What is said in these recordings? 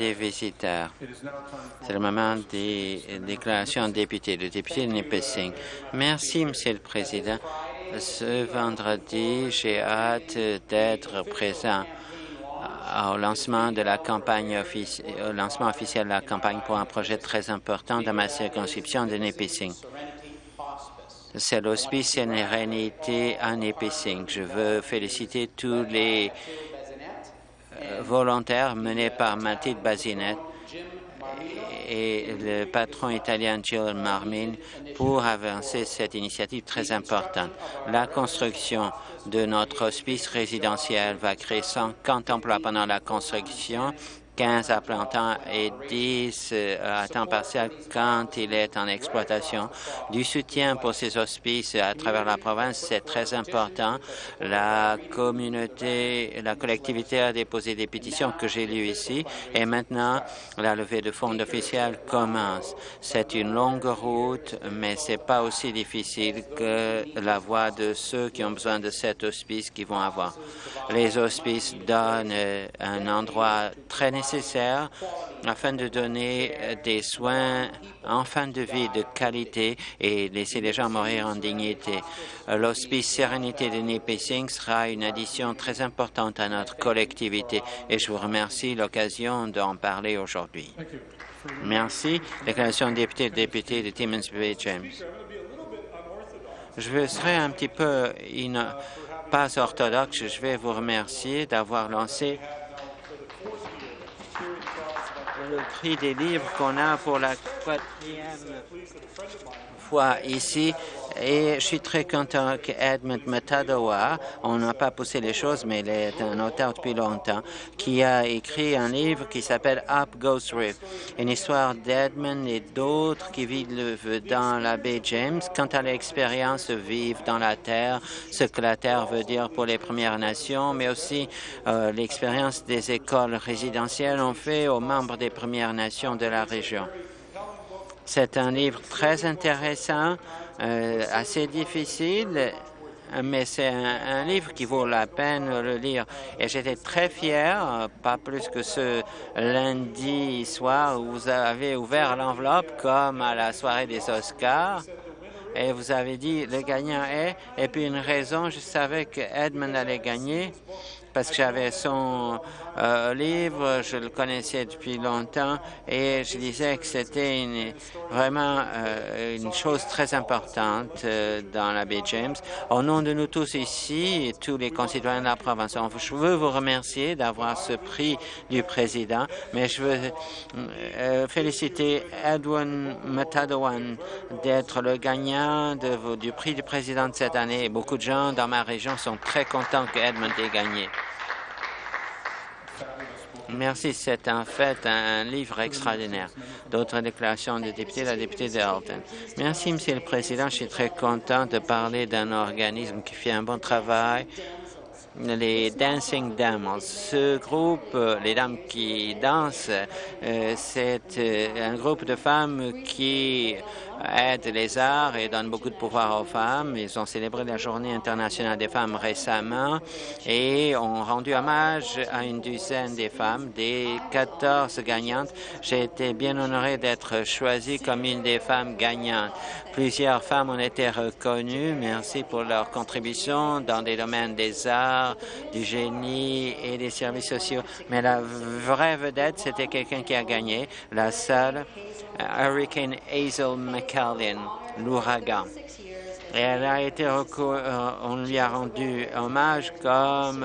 des visiteurs. C'est le moment des déclarations de députés. Le député de Nipissing. Merci, Monsieur le Président. Ce vendredi, j'ai hâte d'être présent au lancement officiel de la campagne pour un projet très important dans ma circonscription de Nipissing. C'est l'hospice Sérénité à Nipissing. Je veux féliciter tous les euh, volontaires menés par Mathilde Bazinet et le patron italien Gilles Marmin pour avancer cette initiative très importante. La construction de notre hospice résidentiel va créer 150 emplois pendant la construction 15 à plein temps et 10 euh, à temps partiel quand il est en exploitation. Du soutien pour ces hospices à travers la province, c'est très important. La communauté, la collectivité a déposé des pétitions que j'ai lues ici et maintenant la levée de fonds officiels commence. C'est une longue route, mais c'est pas aussi difficile que la voie de ceux qui ont besoin de cet hospice qui vont avoir. Les hospices donnent un endroit très nécessaire nécessaire afin de donner euh, des soins en fin de vie de qualité et laisser les gens mourir en dignité. Euh, l'Hospice Sérénité de Nipissing sera une addition très importante à notre collectivité et je vous remercie l'occasion d'en parler aujourd'hui. Merci. Déclaration de député, député de Timmins Bay James. Je serai un petit peu pas orthodoxe. Je vais vous remercier d'avoir lancé le prix des livres qu'on a pour la quatrième fois ici et je suis très content qu'Edmund Matadowa, on n'a pas poussé les choses, mais il est un auteur depuis longtemps, qui a écrit un livre qui s'appelle Up Ghost River, une histoire d'Edmund et d'autres qui vivent dans la baie James quant à l'expérience de vivre dans la terre, ce que la terre veut dire pour les Premières Nations, mais aussi euh, l'expérience des écoles résidentielles ont fait aux membres des Premières Nations de la région. C'est un livre très intéressant, euh, assez difficile, mais c'est un, livre qui vaut la peine de le lire. Et j'étais très fier, pas plus que ce lundi soir où vous avez ouvert l'enveloppe comme à la soirée des Oscars et vous avez dit le gagnant est, et puis une raison, je savais que Edmund allait gagner parce que j'avais son euh, livre, je le connaissais depuis longtemps et je disais que c'était vraiment euh, une chose très importante euh, dans la baie James. Au nom de nous tous ici et tous les concitoyens de la province, je veux vous remercier d'avoir ce prix du président, mais je veux féliciter Edwin Matadowan d'être le gagnant du prix du président de cette année. Beaucoup de gens dans ma région sont très contents que Edmund ait gagné. Merci. C'est en fait un livre extraordinaire. D'autres déclarations de députés, la députée de Merci, Monsieur le Président. Je suis très content de parler d'un organisme qui fait un bon travail les Dancing Dames. Ce groupe, euh, les dames qui dansent, euh, c'est euh, un groupe de femmes qui aide les arts et donne beaucoup de pouvoir aux femmes. Ils ont célébré la Journée internationale des femmes récemment et ont rendu hommage à une dizaine des femmes. Des 14 gagnantes, j'ai été bien honoré d'être choisi comme une des femmes gagnantes. Plusieurs femmes ont été reconnues. Merci pour leur contribution dans des domaines des arts, du génie et des services sociaux. Mais la vraie vedette, c'était quelqu'un qui a gagné, la seule Hurricane Hazel Carlin, Luraga. Et elle a été euh, on lui a rendu hommage comme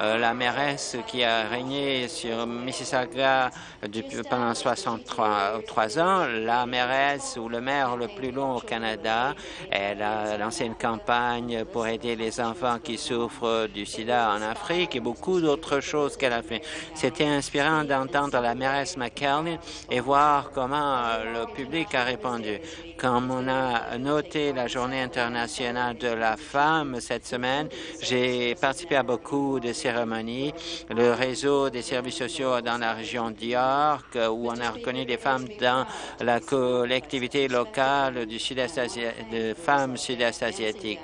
euh, la mairesse qui a régné sur Mississauga depuis, pendant 63 ans, la mairesse ou le maire le plus long au Canada. Elle a lancé une campagne pour aider les enfants qui souffrent du sida en Afrique et beaucoup d'autres choses qu'elle a fait. C'était inspirant d'entendre la mairesse McKellen et voir comment euh, le public a répondu. Comme on a noté la journée internationale internationale de la femme cette semaine. J'ai participé à beaucoup de cérémonies. Le réseau des services sociaux dans la région d'York, où on a reconnu des femmes dans la collectivité locale du sud-est de femmes sud-est asiatiques.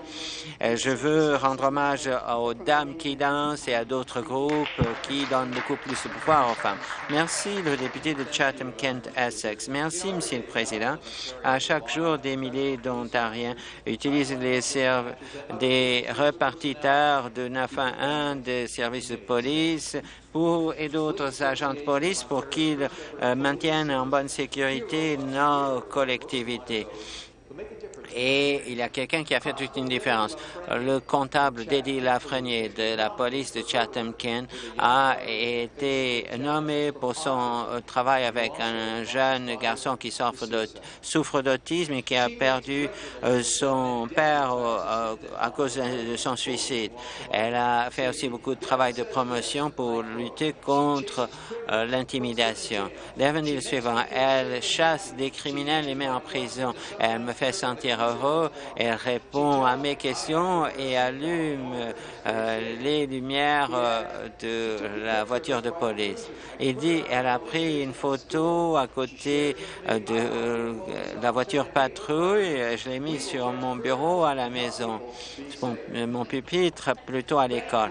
Euh, je veux rendre hommage aux dames qui dansent et à d'autres groupes qui donnent beaucoup plus de pouvoir aux femmes. Merci, le député de Chatham-Kent-Essex. Merci, Monsieur le Président. À chaque jour, des milliers d'Ontariens utilisent les des repartiteurs de 911 des services de police et d'autres agents de police pour qu'ils euh, maintiennent en bonne sécurité nos collectivités et il y a quelqu'un qui a fait toute une différence. Le comptable Dédé Lafrenier de la police de Chatham-Kent a été nommé pour son travail avec un jeune garçon qui souffre d'autisme et qui a perdu euh, son père euh, à cause de son suicide. Elle a fait aussi beaucoup de travail de promotion pour lutter contre euh, l'intimidation. L'avenir suivant. Elle chasse des criminels et met en prison. Elle me fait sentir elle répond à mes questions et allume euh, les lumières euh, de la voiture de police. Il dit elle a pris une photo à côté euh, de la voiture patrouille. Je l'ai mise sur mon bureau à la maison, mon, pupitre plutôt à l'école.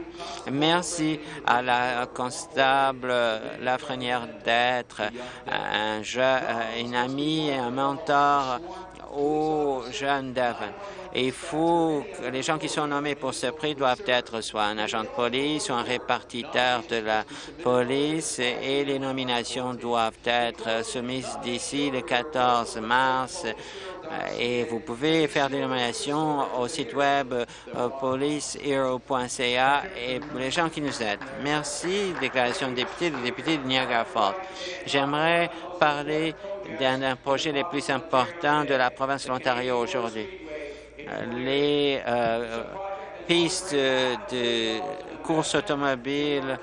Merci à la constable Lafrenière d'être un, une amie, un mentor aux jeunes d'avant. Il faut que les gens qui sont nommés pour ce prix doivent être soit un agent de police ou un répartiteur de la police et les nominations doivent être soumises d'ici le 14 mars et vous pouvez faire des nominations au site web euh, policehero.ca et pour les gens qui nous aident. Merci, déclaration de député, de député de Niagara Falls. J'aimerais parler d'un des projets les plus importants de la province de l'Ontario aujourd'hui. Les euh, pistes de course automobile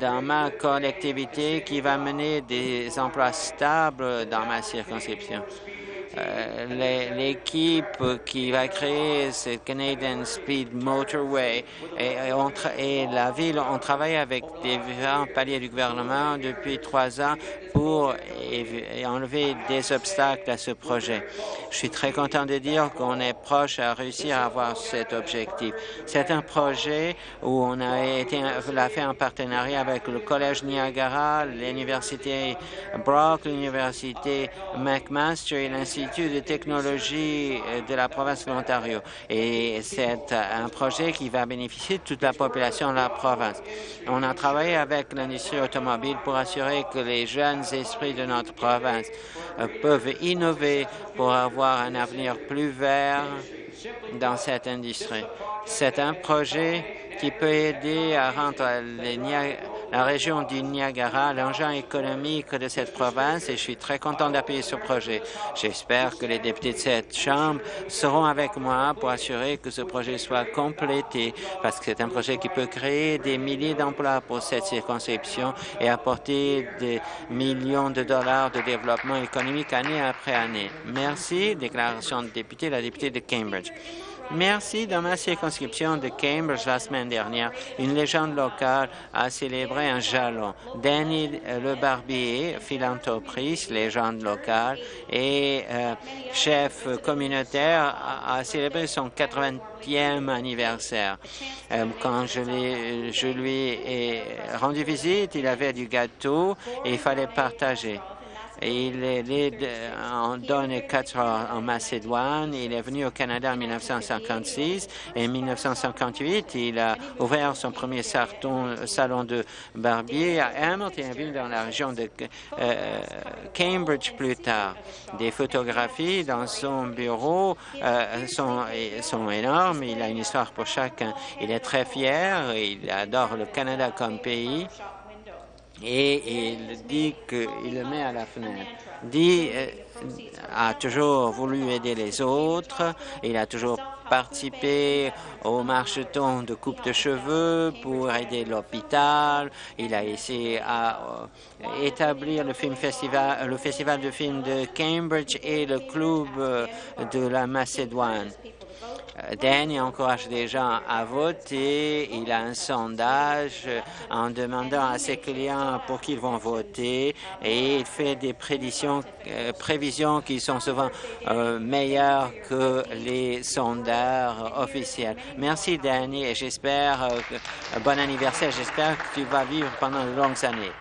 dans ma collectivité qui va mener des emplois stables dans ma circonscription. Euh, l'équipe qui va créer ce Canadian Speed Motorway et, et, la ville ont travaillé avec différents paliers du gouvernement depuis trois ans pour enlever des obstacles à ce projet. Je suis très content de dire qu'on est proche à réussir à avoir cet objectif. C'est un projet où on a été l'a fait en partenariat avec le Collège Niagara, l'Université Brock, l'Université McMaster et l'Institut de technologie de la province de l'Ontario. Et c'est un projet qui va bénéficier de toute la population de la province. On a travaillé avec l'industrie automobile pour assurer que les jeunes esprits de notre province euh, peuvent innover pour avoir un avenir plus vert dans cette industrie. C'est un projet qui peut aider à rendre les la région du Niagara, l'engin économique de cette province et je suis très content d'appuyer ce projet. J'espère que les députés de cette Chambre seront avec moi pour assurer que ce projet soit complété parce que c'est un projet qui peut créer des milliers d'emplois pour cette circonscription et apporter des millions de dollars de développement économique année après année. Merci. Déclaration de député, la députée de Cambridge. Merci. Dans ma circonscription de Cambridge la semaine dernière, une légende locale a célébré un jalon. Danny Le Barbier, philanthropiste, légende locale et euh, chef communautaire, a, célébré son 80e anniversaire. Euh, quand je, je lui ai rendu visite, il avait du gâteau et il fallait partager. Il est en Donne en Macédoine. Il est venu au Canada en 1956 et en 1958, il a ouvert son premier salon de barbier à Hamilton, dans la région de euh, Cambridge plus tard. Des photographies dans son bureau euh, sont énormes. Il a une histoire pour chacun. Il est très fier. Il adore le Canada comme pays et il dit qu'il le met à la fenêtre. Dit euh, a toujours voulu aider les autres, il a toujours participé au marcheton de coupe de cheveux pour aider l'hôpital. Il a essayé à euh, établir le film festival, le festival de films de Cambridge et le club euh, de la Macédoine. Euh, Danny encourage les gens à voter. Il a un sondage en demandant à ses clients pour qu'ils vont voter et il fait des prédictions, euh, prévisions qui sont souvent euh, meilleures que les sondages officiels. Merci Danny et j'espère, bon anniversaire, j'espère que tu vas vivre pendant de longues années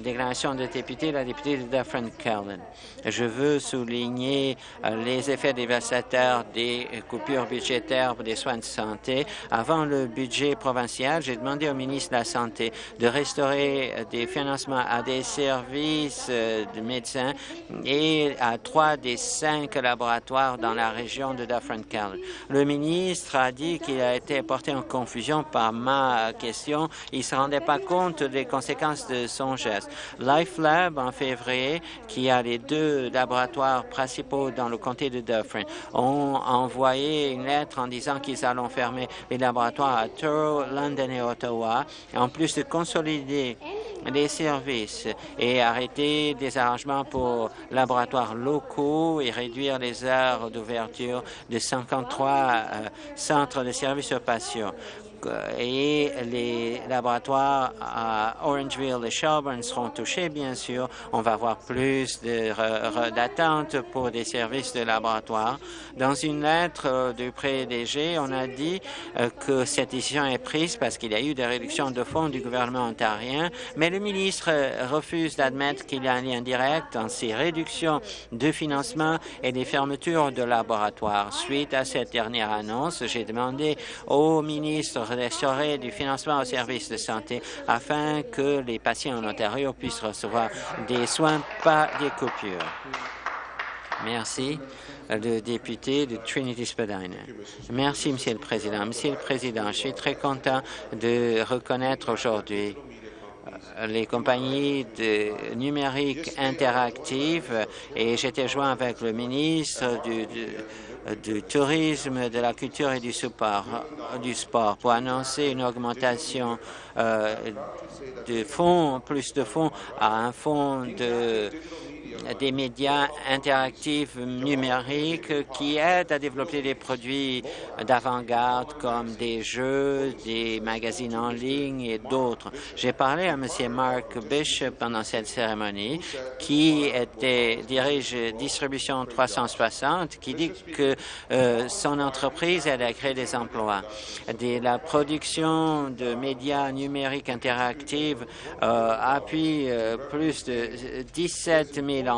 déclaration de député, la députée de Dufferin Calvin. Je veux souligner euh, les effets dévastateurs des coupures budgétaires pour des soins de santé. Avant le budget provincial, j'ai demandé au ministre de la Santé de restaurer euh, des financements à des services euh, de médecins et à trois des cinq laboratoires dans la région de Dufferin Calvin. Le ministre a dit qu'il a été porté en confusion par ma question. Il ne se rendait pas compte des conséquences de son geste. LifeLab, en février, qui a les deux laboratoires principaux dans le comté de Dufferin, ont envoyé une lettre en disant qu'ils allont fermer les laboratoires à Toronto, London et Ottawa, en plus de consolider les services et arrêter des arrangements pour laboratoires locaux et réduire les heures d'ouverture de 53 euh, centres de services aux patients et les laboratoires à Orangeville et Shelburne seront touchés, bien sûr. On va avoir plus d'attentes pour des services de laboratoire. Dans une lettre euh, du PDG, on a dit euh, que cette décision est prise parce qu'il y a eu des réductions de fonds du gouvernement ontarien, mais le ministre euh, refuse d'admettre qu'il y a un lien direct entre ces réductions de financement et des fermetures de laboratoires. Suite à cette dernière annonce, j'ai demandé au ministre restaurer du financement aux services de santé afin que les patients en Ontario puissent recevoir des soins, pas des coupures. Merci. Le député de Trinity Spadina. Merci, Monsieur le Président. Monsieur le Président, je suis très content de reconnaître aujourd'hui euh, les compagnies de numérique interactives et j'étais joint avec le ministre du tourisme, de la culture et du sport, du sport pour annoncer une augmentation euh, de fonds, plus de fonds à un fonds de des médias interactifs numériques qui aident à développer des produits d'avant-garde comme des jeux, des magazines en ligne et d'autres. J'ai parlé à M. Mark Bishop pendant cette cérémonie qui était, dirige Distribution 360 qui dit que euh, son entreprise à créer des emplois. La production de médias numériques interactifs euh, appuie euh, plus de 17 000 emplois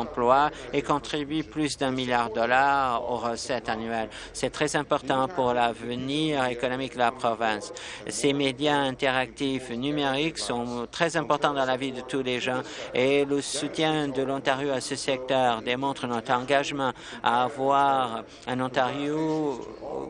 et contribue plus d'un milliard de dollars aux recettes annuelles. C'est très important pour l'avenir économique de la province. Ces médias interactifs numériques sont très importants dans la vie de tous les gens et le soutien de l'Ontario à ce secteur démontre notre engagement à avoir un Ontario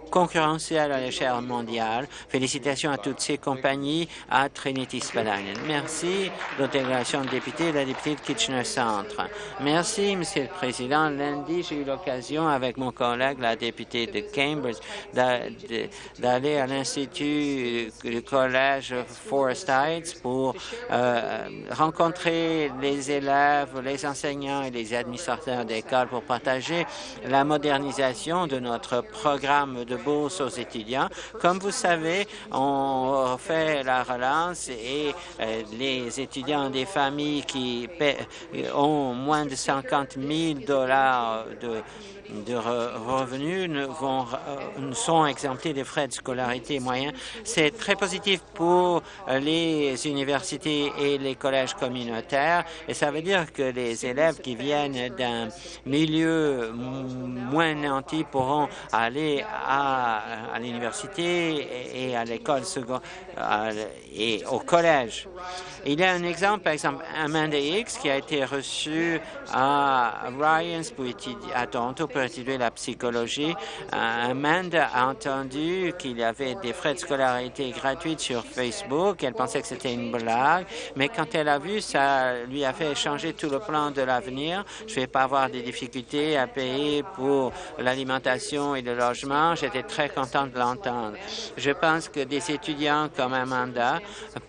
concurrentiel à l'échelle mondiale. Félicitations à toutes ces compagnies à Trinity Spalding. Merci, l'intégration de député la députée de Kitchener Centre. Merci, Monsieur le Président. Lundi, j'ai eu l'occasion avec mon collègue, la députée de Cambridge, d'aller à l'Institut du Collège Forest Heights pour euh, rencontrer les élèves, les enseignants et les administrateurs d'école pour partager la modernisation de notre programme de bourse aux étudiants. Comme vous savez, on fait la relance et euh, les étudiants des familles qui ont moins de 50 000 dollars de de revenus ne, euh, sont exemptés des frais de scolarité moyens. C'est très positif pour les universités et les collèges communautaires et ça veut dire que les élèves qui viennent d'un milieu moins nanti pourront aller à, l'université et à l'école et au collège. Il y a un exemple, par exemple, Amanda X qui a été reçue à Ryan's pour à Toronto étudier la psychologie. Amanda a entendu qu'il y avait des frais de scolarité gratuits sur Facebook. Elle pensait que c'était une blague, mais quand elle a vu, ça lui a fait changer tout le plan de l'avenir. Je ne vais pas avoir des difficultés à payer pour l'alimentation et le logement. J'étais très contente de l'entendre. Je pense que des étudiants comme Amanda,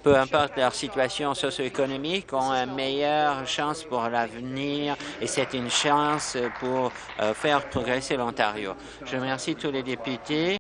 peu importe leur situation socio-économique, ont une meilleure chance pour l'avenir et c'est une chance pour euh, progresser l'Ontario. Je remercie tous les députés.